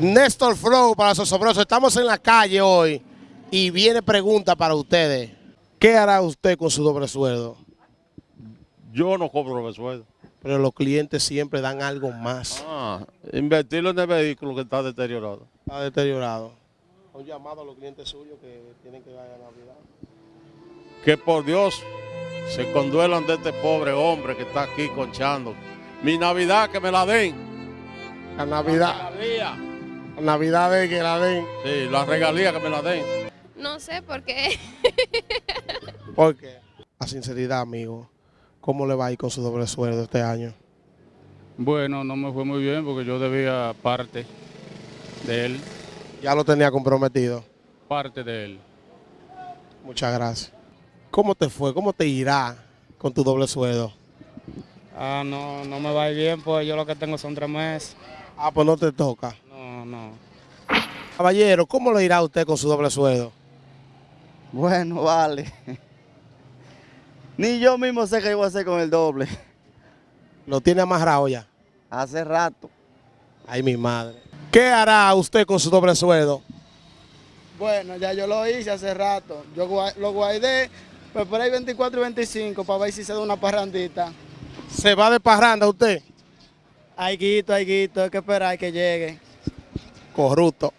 Néstor Flow para Sosobroso. Estamos en la calle hoy y viene pregunta para ustedes. ¿Qué hará usted con su doble sueldo? Yo no cobro doble sueldo. Pero los clientes siempre dan algo más. Ah, invertirlo en el vehículo que está deteriorado. Está deteriorado. Un llamado a los clientes suyos que tienen que dar a Navidad. Que por Dios se conduelan de este pobre hombre que está aquí conchando. Mi Navidad que me la den. La Navidad. La Navidad de que la den. Sí, la regalía que me la den. No sé por qué. Porque, a sinceridad, amigo, ¿cómo le va a ir con su doble sueldo este año? Bueno, no me fue muy bien porque yo debía parte de él, Ya lo tenía comprometido. parte de él. Muchas gracias. ¿Cómo te fue? ¿Cómo te irá con tu doble sueldo? Ah, no, no me va a ir bien, pues yo lo que tengo son tres meses. Ah, pues no te toca. No. Caballero, ¿cómo le irá a usted con su doble sueldo? Bueno, vale. Ni yo mismo sé qué voy a hacer con el doble. Lo tiene amarrado ya. Hace rato. Ay, mi madre. ¿Qué hará usted con su doble sueldo? Bueno, ya yo lo hice hace rato. Yo lo guardé, pues por ahí 24 y 25 para ver si se da una parrandita. ¿Se va de parranda usted? Hay guito, hay guito, hay que esperar que llegue. Corrupto.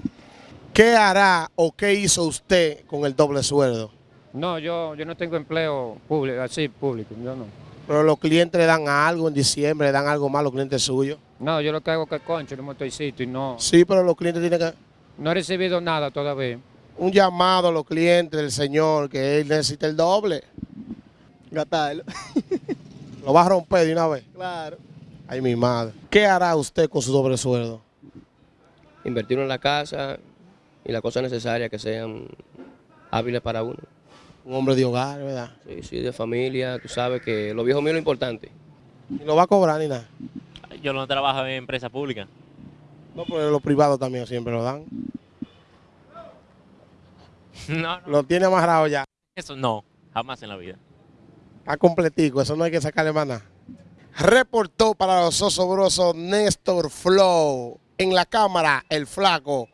¿Qué hará o qué hizo usted con el doble sueldo? No, yo, yo no tengo empleo público, así público, yo no. Pero los clientes le dan algo en diciembre, le dan algo más a los clientes suyos. No, yo lo que hago es que concho en un motorcito y no, Sí, pero los clientes tienen que... no he recibido nada todavía. Un llamado a los clientes del señor que él necesita el doble. Gastarlo. Lo va a romper de una vez. Claro. Ay, mi madre. ¿Qué hará usted con su doble sueldo? Invertirlo en la casa y las cosas necesarias que sean hábiles para uno. Un hombre de hogar, ¿verdad? Sí, sí, de familia, tú sabes que lo viejo mío es lo importante. Y no va a cobrar ni nada. Yo no trabajo en empresa pública. No, pero los privados también siempre lo dan. No, no, Lo tiene amarrado ya. eso no, jamás en la vida. Está completico, eso no hay que sacarle más nada. Reportó para los osobrosos Néstor Flow. En la cámara, el flaco.